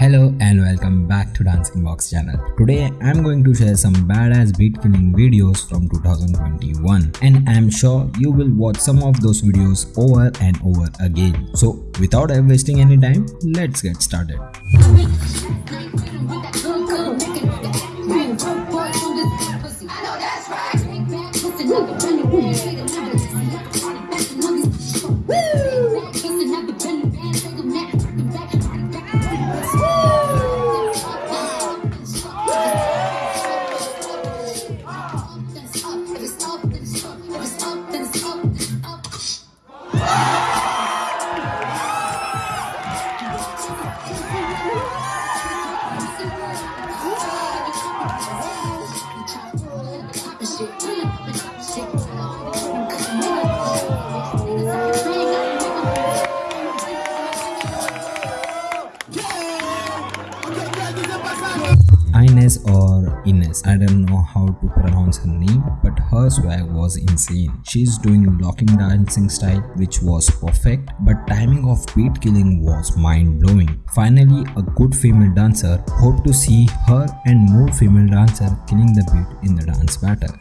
Hello and welcome back to Dancing Box channel. Today I'm going to share some badass beat killing videos from 2021 and I'm sure you will watch some of those videos over and over again. So without wasting any time, let's get started. I don't know how to pronounce her name, but her swag was insane. She's doing locking dancing style which was perfect, but timing of beat killing was mind blowing. Finally, a good female dancer. Hope to see her and more female dancer killing the beat in the dance battle.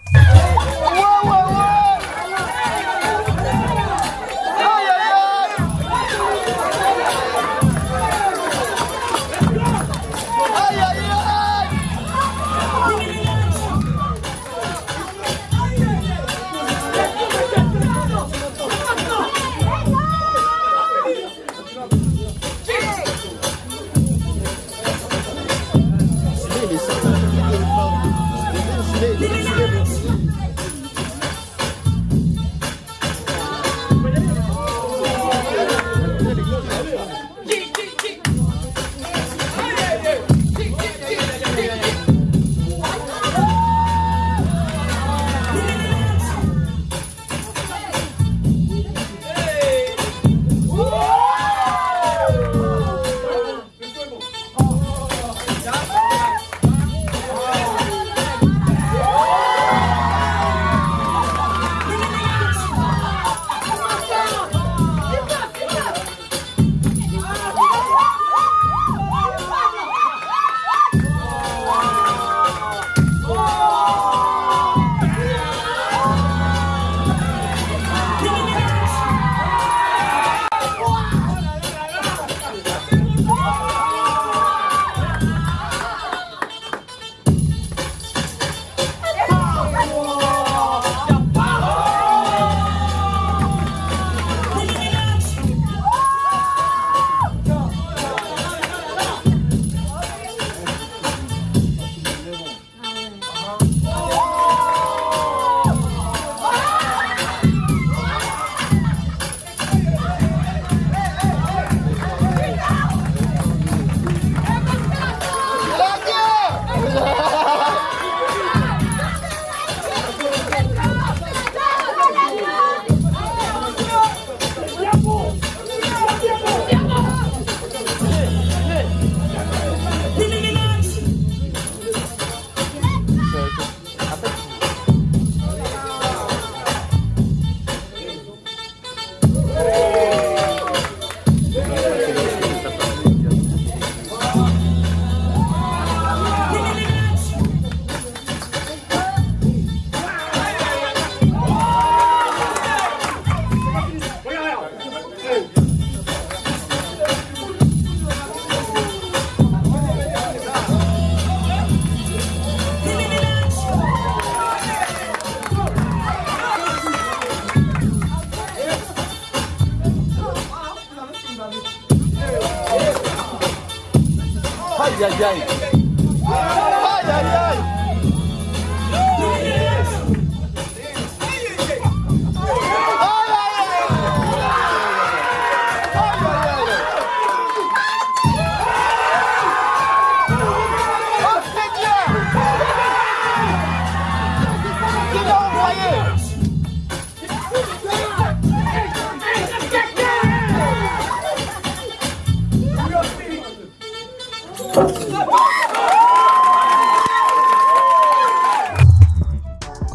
ใหญ่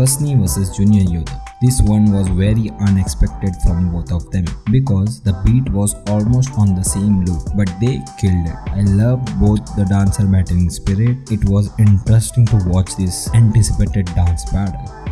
Kasni vs Junior Yoda. This one was very unexpected from both of them because the beat was almost on the same loop, but they killed it. I love both the dancer battling spirit. It was interesting to watch this anticipated dance battle.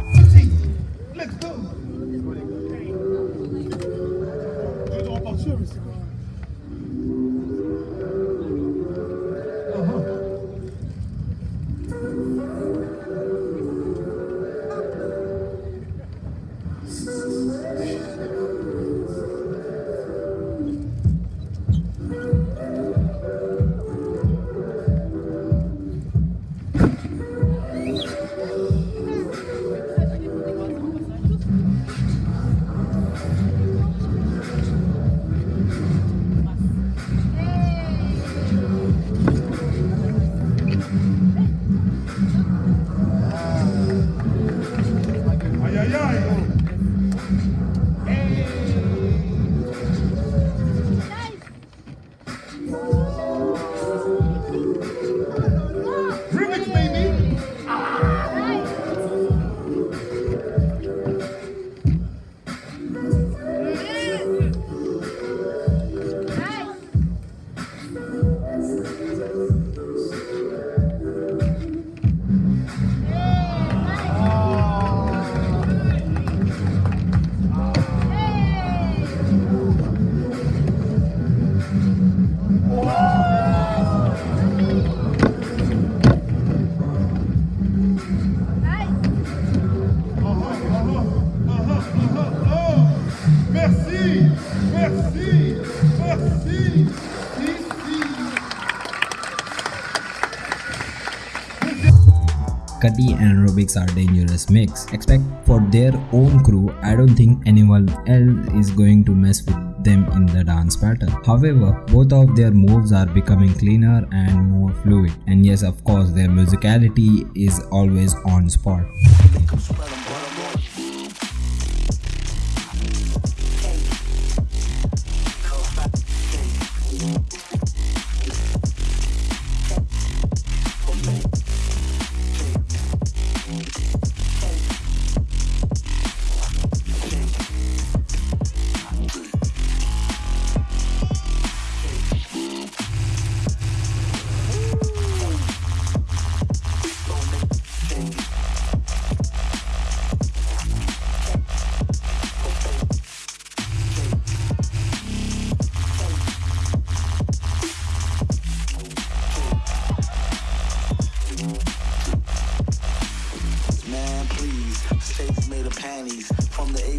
Cuddy and Rubix are dangerous mix. Expect for their own crew, I don't think anyone else is going to mess with them in the dance pattern. However, both of their moves are becoming cleaner and more fluid. And yes, of course, their musicality is always on spot.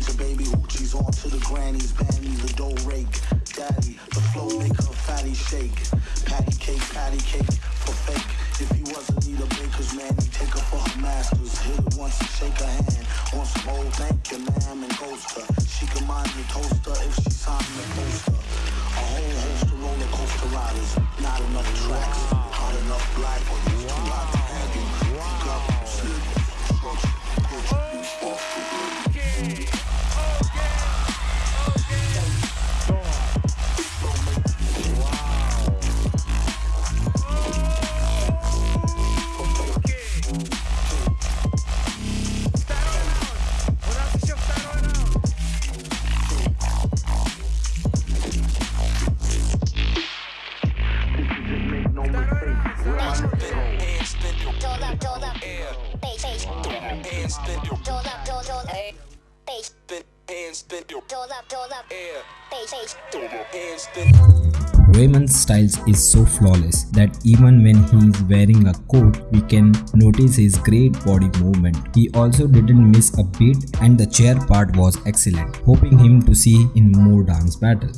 The baby hoochies on to the grannies. Bannies, the dough rake. Daddy, the flow make her fatty shake. Patty cake, patty cake for fake. If he wasn't need a baker's man, he'd take her for her masters. Hit it once and shake her hand. On some old thank you, ma'am, and ghost her. She can mind your toaster styles is so flawless that even when he is wearing a coat, we can notice his great body movement. He also didn't miss a beat and the chair part was excellent, hoping him to see in more dance battle.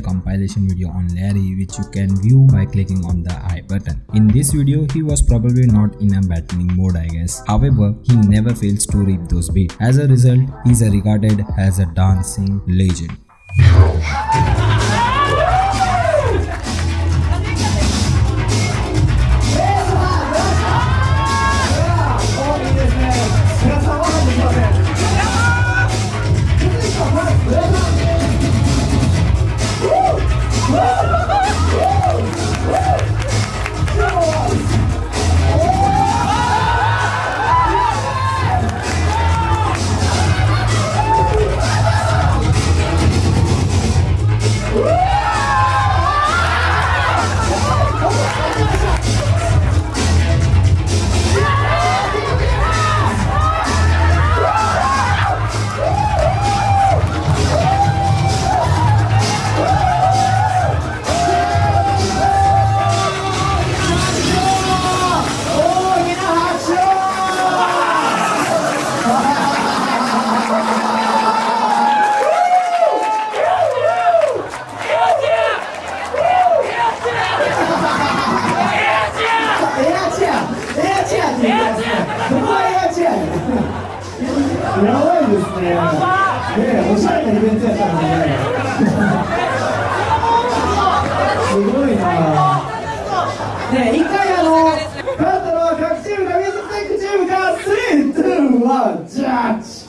A compilation video on Larry which you can view by clicking on the I button. In this video, he was probably not in a battling mode I guess. However, he never fails to rip those beats. As a result, he is regarded as a dancing legend. やばいですね。ねおしゃれなイベントやったらね。すごいな。ね一回あの、勝ったのは各チームか、ミュージックテックチームか、3、2、1、ジャッジ